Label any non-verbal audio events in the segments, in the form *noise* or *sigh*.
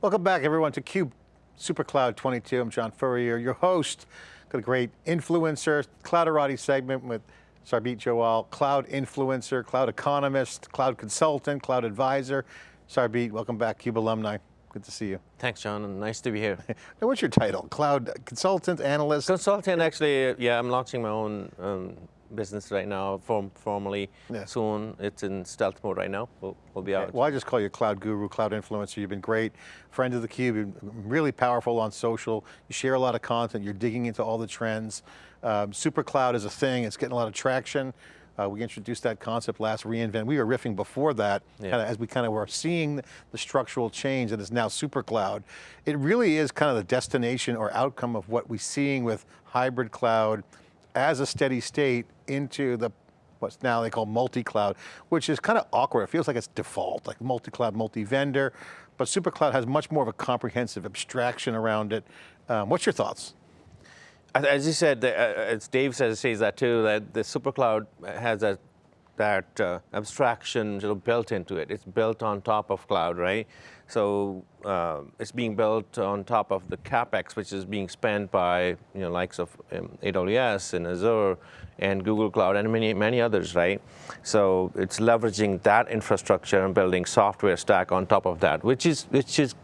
Welcome back everyone to CUBE SuperCloud 22. I'm John Furrier, your host. Got a great influencer, Clouderati segment with Sarbjeet Johal, cloud influencer, cloud economist, cloud consultant, cloud advisor. Sarbjeet, welcome back, CUBE alumni. Good to see you. Thanks, John, and nice to be here. *laughs* now, what's your title? Cloud consultant, analyst? Consultant, actually, yeah, I'm launching my own um, business right now, form, formally yeah. soon. It's in stealth mode right now. We'll, we'll be out. Well, I just call you cloud guru, cloud influencer. You've been great. Friend of the Cube, you're really powerful on social. You share a lot of content. You're digging into all the trends. Um, super cloud is a thing. It's getting a lot of traction. Uh, we introduced that concept last reInvent. We were riffing before that, yeah. kinda, as we kind of were seeing the structural change that is now super cloud. It really is kind of the destination or outcome of what we're seeing with hybrid cloud, as a steady state into the what's now they call multi-cloud, which is kind of awkward. It feels like it's default, like multi-cloud, multi-vendor, but SuperCloud has much more of a comprehensive abstraction around it. Um, what's your thoughts? As you said, uh, as Dave says, says that too, that the SuperCloud has a, that uh, abstraction sort of built into it. It's built on top of cloud, right? So uh, it's being built on top of the CapEx, which is being spent by you know likes of um, AWS and Azure and Google Cloud and many, many others, right? So it's leveraging that infrastructure and building software stack on top of that, which is, which is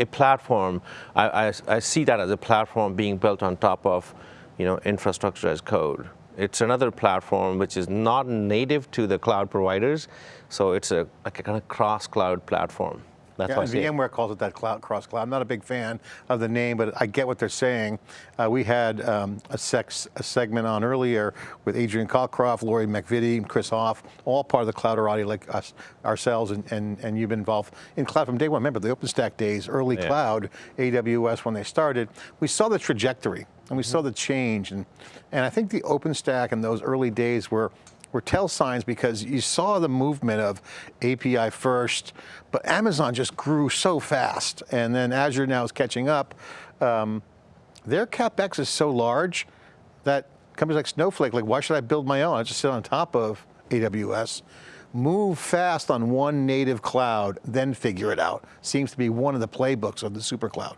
a platform. I, I, I see that as a platform being built on top of you know, infrastructure as code. It's another platform which is not native to the cloud providers, so it's a, like a kind of cross-cloud platform. That's yeah, VMware calls it that cloud cross cloud. I'm not a big fan of the name, but I get what they're saying. Uh, we had um, a, sex, a segment on earlier with Adrian Cockcroft, Lori MacVittie, Chris Hoff, all part of the Clouderati like us, ourselves, and, and, and you've been involved in cloud from day one. Remember the OpenStack days, early yeah. cloud, AWS when they started. We saw the trajectory and we saw the change. And, and I think the OpenStack in those early days were were tell signs because you saw the movement of API first, but Amazon just grew so fast. And then Azure now is catching up. Um, their CapEx is so large that companies like Snowflake, like why should I build my own? I just sit on top of AWS. Move fast on one native cloud, then figure it out. Seems to be one of the playbooks of the super cloud.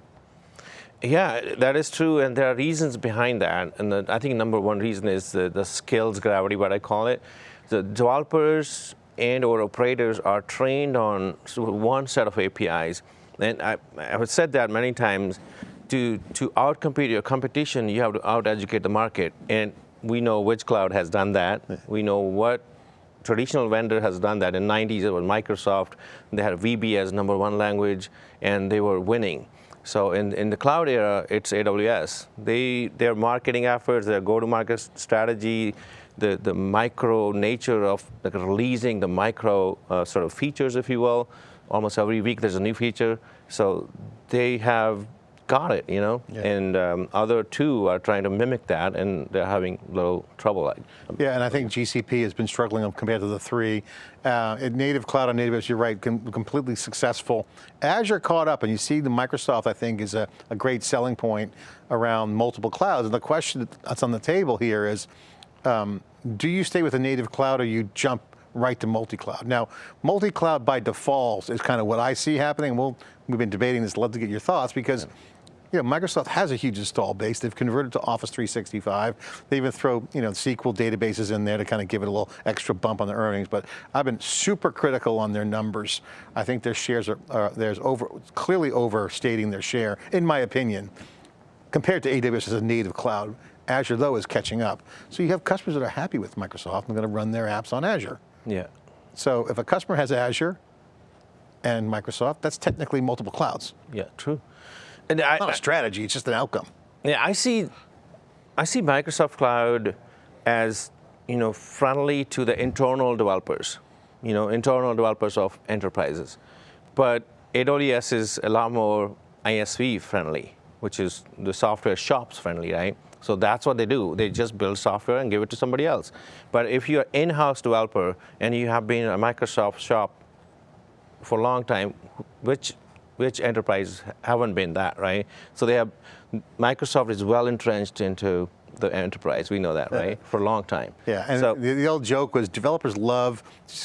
Yeah, that is true, and there are reasons behind that. And the, I think number one reason is the, the skills gravity, what I call it. The developers and or operators are trained on one set of APIs. And I, I've said that many times, to, to outcompete your competition, you have to out-educate the market. And we know which cloud has done that. We know what traditional vendor has done that. In the 90s, it was Microsoft. They had VB as number one language, and they were winning. So in, in the cloud era, it's AWS. They, their marketing efforts, their go-to-market strategy, the, the micro nature of like releasing the micro uh, sort of features, if you will. Almost every week there's a new feature. So they have got it, you know, yeah. and um, other two are trying to mimic that and they're having little trouble. Yeah, and I think GCP has been struggling compared to the three. Uh, native cloud on AWS, you're right, com completely successful. Azure caught up and you see the Microsoft, I think, is a, a great selling point around multiple clouds. And the question that's on the table here is, um, do you stay with a native cloud or you jump right to multi-cloud. Now, multi-cloud by default is kind of what I see happening. We'll, we've been debating this, love to get your thoughts because yeah you know, Microsoft has a huge install base. They've converted to Office 365. They even throw, you know, SQL databases in there to kind of give it a little extra bump on the earnings. But I've been super critical on their numbers. I think their shares are, are there's over, clearly overstating their share, in my opinion, compared to AWS as a native cloud. Azure, though, is catching up. So you have customers that are happy with Microsoft and going to run their apps on Azure. Yeah. So if a customer has Azure and Microsoft, that's technically multiple clouds. Yeah, true. And I, not a strategy, it's just an outcome. Yeah, I see, I see Microsoft Cloud as, you know, friendly to the internal developers, you know, internal developers of enterprises. But AWS is a lot more ISV friendly, which is the software shops friendly, right? So that's what they do. They just build software and give it to somebody else. But if you're an in-house developer and you have been a Microsoft shop for a long time, which which enterprises haven't been that, right? So they have, Microsoft is well entrenched into the enterprise. We know that, right? For a long time. Yeah, and so, the, the old joke was developers love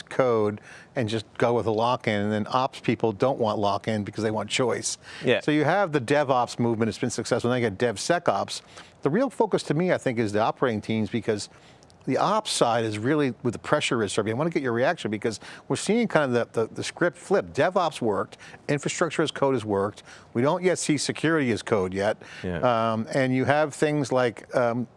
code and just go with a lock-in, and then ops people don't want lock-in because they want choice. Yeah. So you have the DevOps movement, it's been successful, then you get DevSecOps. The real focus to me, I think, is the operating teams because the ops side is really with the pressure is serving. I want to get your reaction because we're seeing kind of the, the, the, script flip. DevOps worked, infrastructure as code has worked. We don't yet see security as code yet. Yeah. Um, and you have things like um,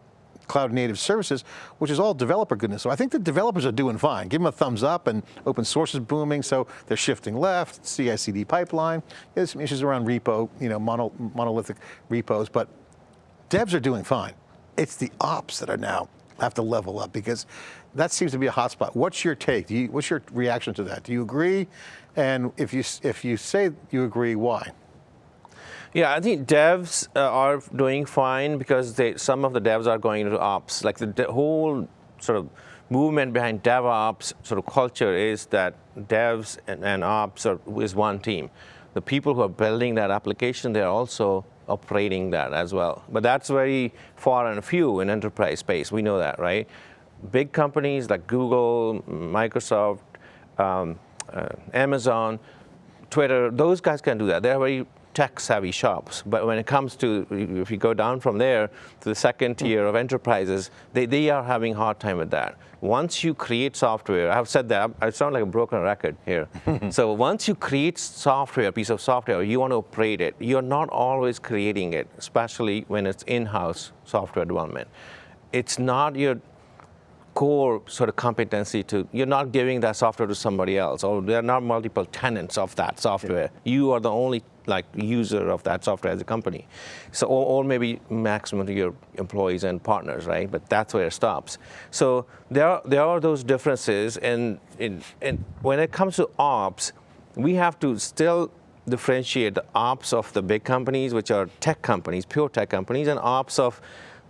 cloud native services, which is all developer goodness. So I think the developers are doing fine. Give them a thumbs up and open source is booming, so they're shifting left, CI/CD pipeline. There's some issues around repo, you know, mono, monolithic repos, but devs are doing fine. It's the ops that are now have to level up because that seems to be a hot spot. What's your take? You, what's your reaction to that? Do you agree? And if you, if you say you agree, why? Yeah, I think devs uh, are doing fine because they, some of the devs are going into ops. Like the, whole sort of movement behind DevOps sort of culture is that devs and, and ops are, is one team. The people who are building that application, they're also operating that as well. But that's very far and few in enterprise space. We know that, right? Big companies like Google, Microsoft, um, uh, Amazon, Twitter, those guys can do that. They're very tech-savvy shops. But when it comes to, if you go down from there to the second tier of enterprises, they, they are having a hard time with that. Once you create software, I've said that, I sound like a broken record here. *laughs* so once you create software, a piece of software, you want to operate it, you're not always creating it, especially when it's in-house software development. It's not your core sort of competency to, you're not giving that software to somebody else, or there are not multiple tenants of that software. Yeah. You are the only like user of that software as a company. So, or, or, maybe maximum to your employees and partners, right? But that's where it stops. So there are, there are those differences, and, and, and when it comes to ops, we have to still differentiate the ops of the big companies, which are tech companies, pure tech companies, and ops of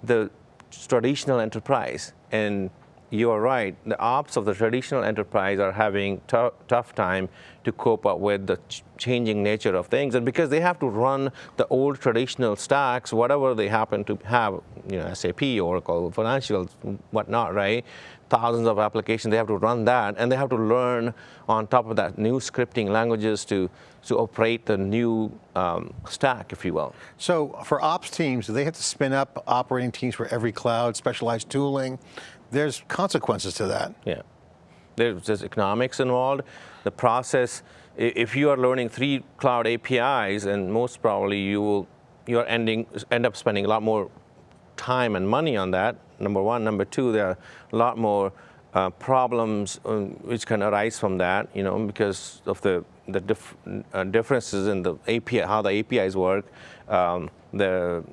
the traditional enterprise. And you're right, the ops of the traditional enterprise are having tough time to cope up with the ch changing nature of things. And because they have to run the old traditional stacks, whatever they happen to have, you know, SAP, Oracle, financials, whatnot, right? Thousands of applications, they have to run that, and they have to learn on top of that new scripting languages to, to operate the new um, stack, if you will. So for ops teams, do they have to spin up operating teams for every cloud, specialized tooling? There's consequences to that. Yeah. There's, there's economics involved. The process, if you are learning three cloud APIs, and most probably you will, you're ending, end up spending a lot more time and money on that, number one. Number two, there are a lot more uh, problems um, which can arise from that, you know, because of the, the dif uh, differences in the API, how the APIs work, um, the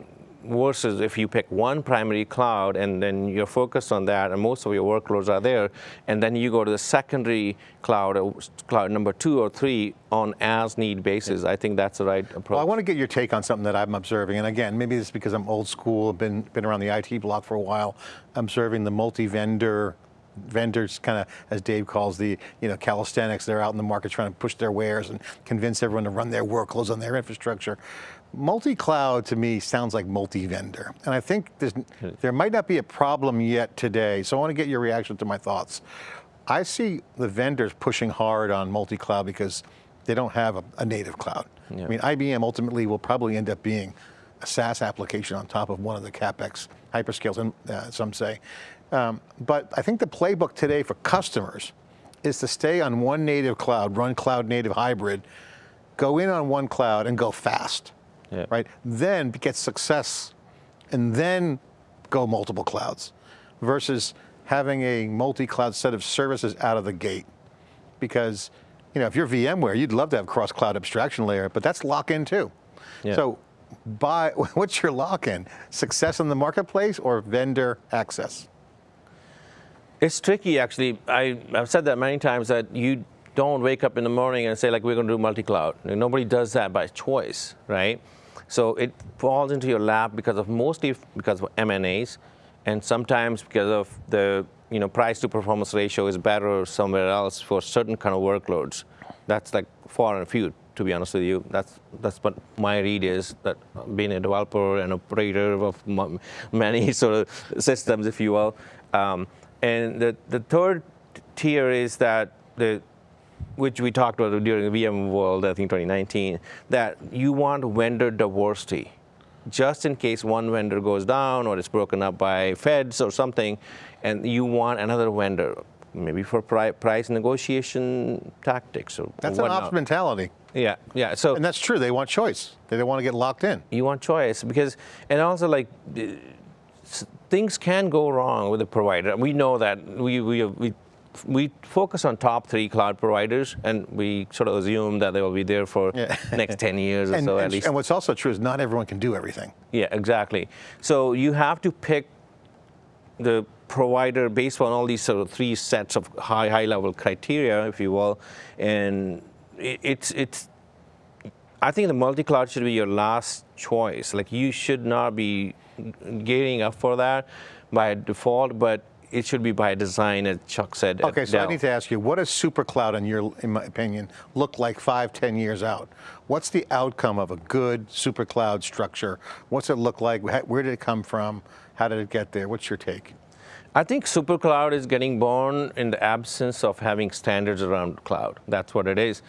versus if you pick one primary cloud and then you're focused on that and most of your workloads are there, and then you go to the secondary cloud, uh, cloud number two or three on as need basis. I think that's the right approach. Well, I want to get your take on something that I'm observing, and again, maybe it's because I'm old school, been, been around the IT block for a while, I'm observing the multi-vendor vendors kind of, as Dave calls the, you know, calisthenics, they're out in the market trying to push their wares and convince everyone to run their workloads on their infrastructure. Multi-cloud to me sounds like multi-vendor. And I think there might not be a problem yet today, so I want to get your reaction to my thoughts. I see the vendors pushing hard on multi-cloud because they don't have a, a native cloud. Yeah. I mean, IBM ultimately will probably end up being a SaaS application on top of one of the CapEx hyperscales, and uh, some say. Um, but I think the playbook today for customers is to stay on one native cloud, run cloud native hybrid, go in on one cloud and go fast, yeah. right? Then get success and then go multiple clouds versus having a multi-cloud set of services out of the gate. Because you know, if you're VMware, you'd love to have cross-cloud abstraction layer, but that's lock-in too. Yeah. So buy, *laughs* what's your lock-in? Success in the marketplace or vendor access? It's tricky, actually. I, have said that many times that you don't wake up in the morning and say, like, we're going to do multi-cloud. Nobody does that by choice, right? So it falls into your lap because of mostly because of M&As, and sometimes because of the you know price to performance ratio is better somewhere else for certain kind of workloads. That's like far and few. To be honest with you, that's that's what my read is. That being a developer and operator of many *laughs* sort of systems, if you will, um, and the the third tier is that the which we talked about during the VM World, I think 2019, that you want vendor diversity. Just in case one vendor goes down or it's broken up by feds or something, and you want another vendor, maybe for pri- price negotiation tactics or That's an whatnot. ops mentality. Yeah, yeah. So And that's true. They want choice. They don't want to get locked in. you want choice because, and also like uh, things can go wrong with the provider. We know that we we we. We focus on top three cloud providers, and we sort of assume that they will be there for Yeah. *laughs* next 10 years or so at and, least. and what's also true is not everyone can do everything. Yeah, exactly. So you have to pick the provider based on all these sort of three sets of high high level criteria, if you will, and it, it's it's. I think the multi-cloud should be your last choice. Like you should not be gearing up for that by default, but it should be by design, as Chuck said. Okay, so I need to ask you, what does SuperCloud, in your, in my opinion, look like five, ten years out? What's the outcome of a good SuperCloud structure? What's it look like? Where did it come from? How did it get there? What's your take? I think SuperCloud is getting born in the absence of having standards around cloud. That's what it is.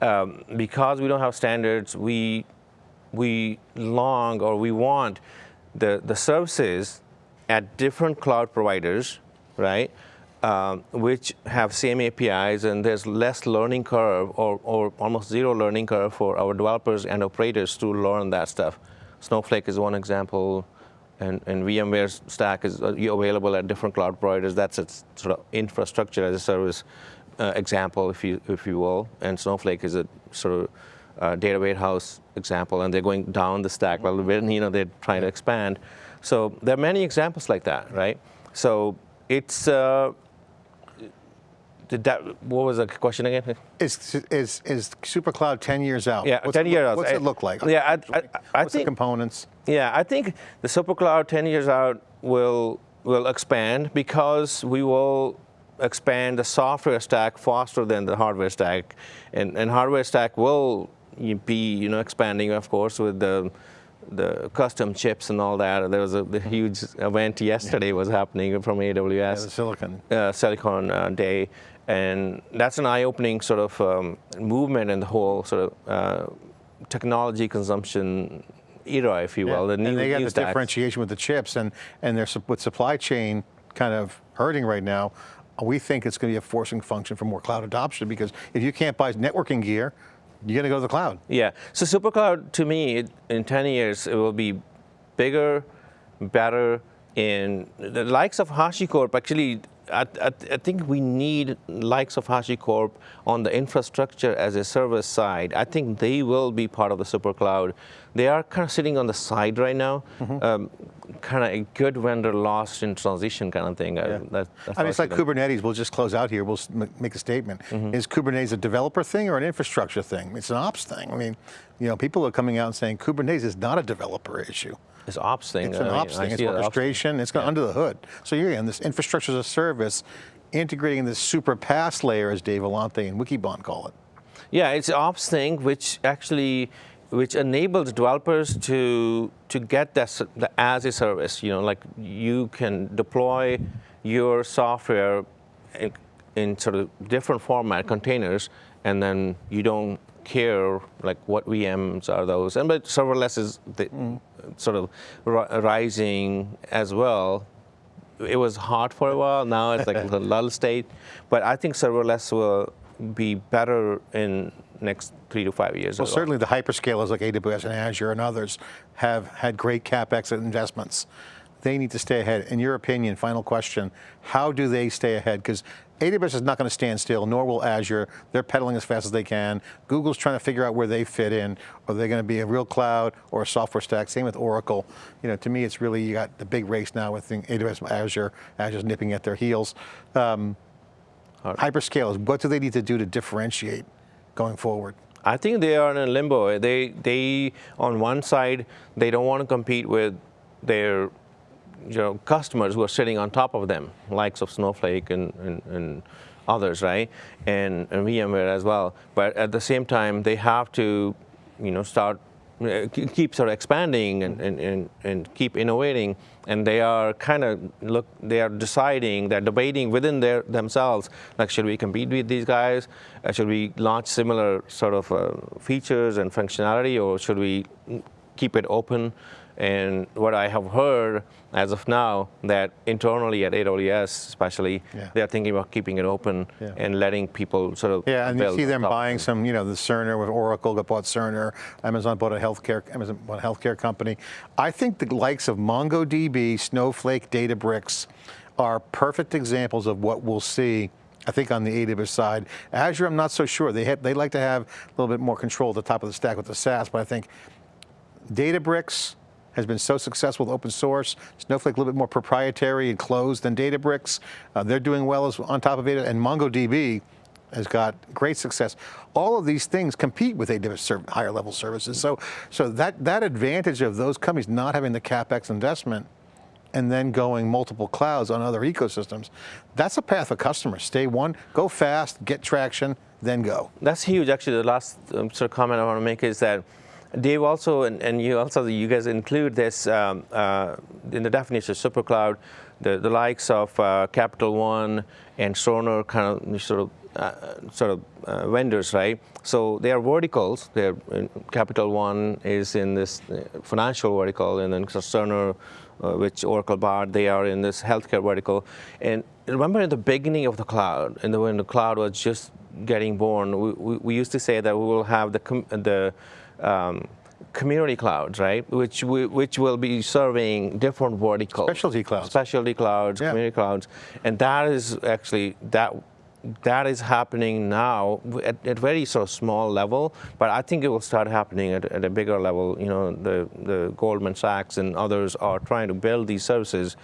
Um, because we don't have standards, we we long or we want the the services at different cloud providers, right? Um, which have same APIs and there's less learning curve or, or almost zero learning curve for our developers and operators to learn that stuff. Snowflake is one example and, and VMware stack is uh, available at different cloud providers. That's its sort of infrastructure as a service uh, example, if you if you will. And Snowflake is a sort of uh, data warehouse example, and they're going down the stack a little bit, you know they're trying to expand. So there are many examples like that, right? So it's. Uh, did that, what was the question again? Is, is, is SuperCloud 10 years out? Yeah, What's 10 it, years out. What's it look like? yeah, I- I- I What's the think- components? Yeah, I think the SuperCloud 10 years out will will expand because we will expand the software stack faster than the hardware stack, and and hardware stack will be you know expanding of course with the the custom chips and all that. There was a the huge event yesterday was happening from AWS Yeah, silicon. uh, Silicon uh, Day, and that's an eye-opening sort of um, movement in the whole sort of uh, technology consumption era, if you will. The new, and they got the stacks. differentiation with the chips, and and with supply chain kind of hurting right now. We think it's going to be a forcing function for more cloud adoption because if you can't buy networking gear, you're going to go to the cloud. Yeah. So SuperCloud, to me, it, in 10 years, it will be bigger, better. In the likes of HashiCorp, actually, I, I, I think we need likes of HashiCorp on the infrastructure as a service side. I think they will be part of the SuperCloud. They are kind of sitting on the side right now, Mm-hmm. um, kind of a good vendor lost in transition kind of thing. Yeah. that, that's I mean, it's like. Kubernetes. We'll just close out here. We'll make a statement. Mm-hmm. Is Kubernetes a developer thing or an infrastructure thing? It's an ops thing. I mean, you know, people are coming out and saying Kubernetes is not a developer issue. It's ops thing. It's an I ops I thing. It's see it ops orchestration. It's going under the hood. So you're in this infrastructure as a service, integrating this super PaaS layer, as Dave Vellante and Wikibon call it. Yeah, it's ops thing which actually which enables developers to to get that the as a service. You know, like you can deploy your software in, in sort of different format containers, and then you don't care like what VMs are those. And but serverless is the, mm. sort of rising as well it was hot for a while. Now it's like *laughs* a lull state. But I think serverless will be better in next three to five years. Well, certainly the hyperscalers like AWS and Azure and others have had great capex investments. They need to stay ahead. In your opinion, final question: How do they stay ahead? Because AWS is not going to stand still, nor will Azure. They're pedaling as fast as they can. Google's trying to figure out where they fit in. Are they going to be a real cloud or a software stack? Same with Oracle. You know, to me, it's really you got the big race now with AWS, and Azure. Azure's nipping at their heels. Um, hyperscalers, what do they need to do to differentiate going forward? I think they are in a limbo. They, they, on one side, they don't want to compete with their, you know, customers who are sitting on top of them, likes of Snowflake and, and, and others, right? And, and VMware as well. But at the same time, they have to, you know, start keep sort of expanding and, and, and, and keep innovating and they are kind of look they are deciding they're debating within their themselves like should we compete with these guys? Uh, should we launch similar sort of uh, features and functionality or should we keep it open and what I have heard as of now, that internally at AWS especially, Yeah. they're thinking about keeping it open Yeah. and letting people sort of Yeah, and you see them on top of buying some, you know, the Cerner with Oracle got bought Cerner, Amazon bought a healthcare, Amazon bought a healthcare company. I think the likes of MongoDB, Snowflake, Databricks are perfect examples of what we'll see I think on the AWS side. Azure, I'm not so sure. They, have, they like to have a little bit more control at the top of the stack with the SaaS, but I think Databricks has been so successful with open source. Snowflake a little bit more proprietary and closed than Databricks. Uh, they're doing well as, on top of it, and MongoDB has got great success. All of these things compete with AWS higher level services. So, so that, that advantage of those companies not having the CapEx investment and then going multiple clouds on other ecosystems, that's a path of customers. Stay one, go fast, get traction, then go. That's huge. Actually, the last um, sort of comment I want to make is that Dave also, and, and you also, you guys include this um, uh, in the definition of super cloud, the, the likes of uh, Capital One and Cerner kind of sort of uh, sort of uh, vendors, right? So they are verticals. They're Capital One is in this uh, financial vertical, and then Cerner, uh, which Oracle bought, they are in this healthcare vertical. And remember, in the beginning of the cloud, and when the cloud was just getting born, we, we, we used to say that we will have the the um, community clouds, right? Which we, which will be serving different verticals. Specialty clouds. Specialty clouds, Yeah. community clouds, and that is actually that that is happening now at, at very sort of small level, but I think it will start happening at, at a bigger level. You know, the the Goldman Sachs and others are trying to build these services.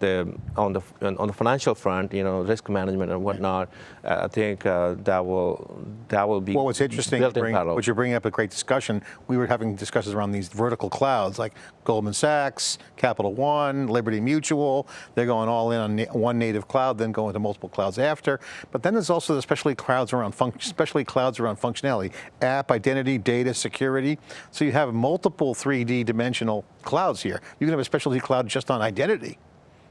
The, on the on the financial front, you know, risk management and whatnot, I think uh, that will that will be Well, what's interesting, built in bring, parallel. what you're bringing up a great discussion. We were having discussions around these vertical clouds like Goldman Sachs, Capital One, Liberty Mutual. They're going all in on na- one native cloud, then going to multiple clouds after. But then there's also the specialty clouds around specialty clouds around functionality, app, identity, data, security. So you have multiple 3D dimensional clouds here. You can have a specialty cloud just on identity.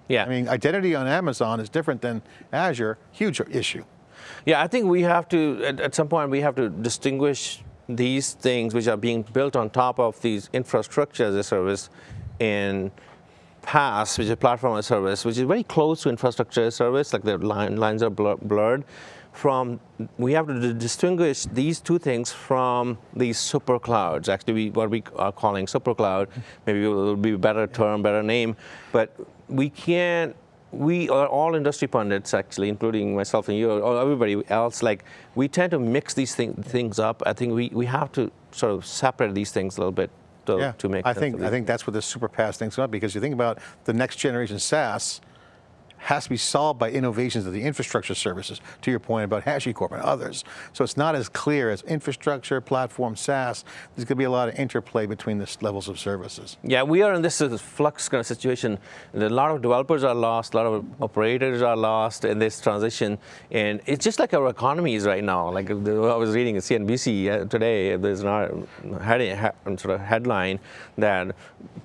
Yeah, I mean, identity on Amazon is different than Azure. Huge issue. Yeah, I think we have to, at, at some point, we have to distinguish these things which are being built on top of these infrastructure as a service and PaaS, which is a platform as a service, which is very close to infrastructure as a service, like the line, lines are blur, blurred. From we have to distinguish these two things from these super clouds. Actually, we, what we are calling super cloud, maybe it will be a better term, better name, but we can't we are all industry pundits, actually, including myself and you, or everybody else. Like we tend to mix these thing, things up. I think we, we have to sort of separate these things a little bit to, Yeah, to make. I think I think that's what the super PaaS thing's about because you think about the next generation SaaS has to be solved by innovations of the infrastructure services. To your point about HashiCorp and others, so it's not as clear as infrastructure, platform, SaaS. There's going to be a lot of interplay between the levels of services. Yeah, we are in this flux kind of situation. A lot of developers are lost, a lot of operators are lost in this transition, and it's just like our economy is right now. Like I was reading a CNBC uh, today, there's not sort of headline that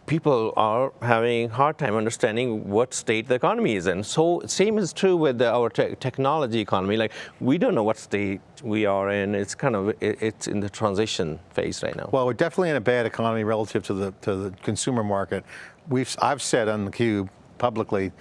people are having hard time understanding what state the economy is in. So same is true with our te- technology economy. Like we don't know what state we are in. It's kind of it, it's in the transition phase right now. Well, we're definitely in a bad economy relative to the to the consumer market. We've I've said on the cube publicly.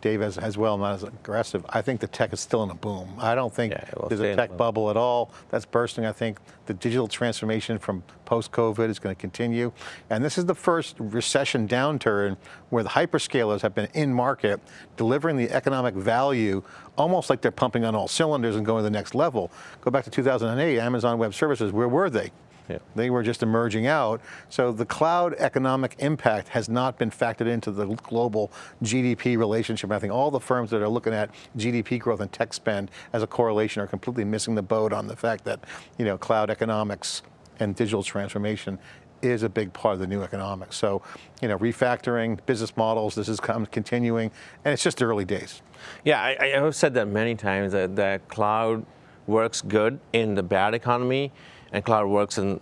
Dave as, as well, not as aggressive. I think the tech is still in a boom. I don't think Yeah, there's a tech bubble at all. That's bursting. I think the digital transformation from post-COVID is going to continue. And this is the first recession downturn where the hyperscalers have been in market, delivering the economic value almost like they're pumping on all cylinders and going to the next level. Go back to 2008, Amazon Web Services, where were they? Yeah. They were just emerging out. So the cloud economic impact has not been factored into the global GDP relationship. I think all the firms that are looking at GDP growth and tech spend as a correlation are completely missing the boat on the fact that you know cloud economics and digital transformation is a big part of the new economics. So, you know, refactoring business models, this is continuing, and it's just the early days. Yeah, I, I have said that many times that, that cloud works good in the bad economy, and cloud works in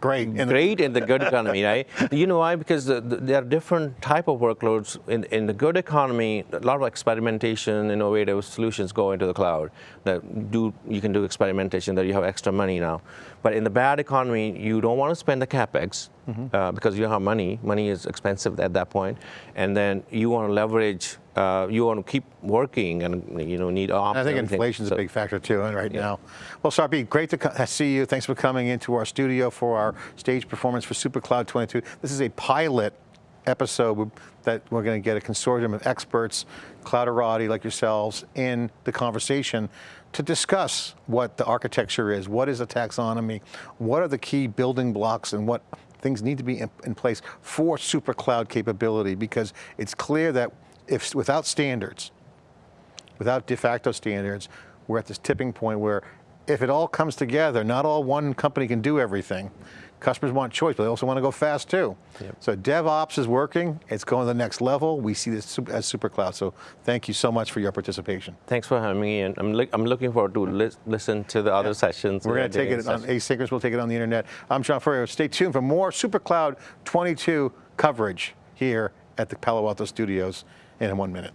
Great. And great in the good economy, right? *laughs* You know why? Because the, the, there are different type of workloads in, in the good economy. A lot of experimentation, innovative solutions go into the cloud. That do you can do experimentation that you have extra money now. But in the bad economy, you don't want to spend the capex uh, because you don't have money. Money is expensive at that point, and then you want to leverage. Uh, you want to keep working, and you know need ops. I think inflation is So- a big factor too, and right now. Well, Sarpi, great to see you. Thanks for coming into our studio for our stage performance for SuperCloud 22. This is a pilot episode that we're going to get a consortium of experts, clouderati like yourselves, in the conversation to discuss what the architecture is, what is a taxonomy, what are the key building blocks, and what things need to be in, in place for super cloud capability. Because it's clear that if without standards, without de facto standards, we're at this tipping point where if it all comes together, not all one company can do everything. Customers want choice, but they also want to go fast too. So DevOps is working, it's going to the next level. We see this as super cloud. So thank you so much for your participation. Thanks for having me, and I'm, li- I'm looking forward to lis- listen to the other sessions. We're going to take it on sessions. asynchronous, we'll take it on the internet. I'm John Furrier. Stay tuned for more super cloud 22 coverage here at the Palo Alto studios in one minute.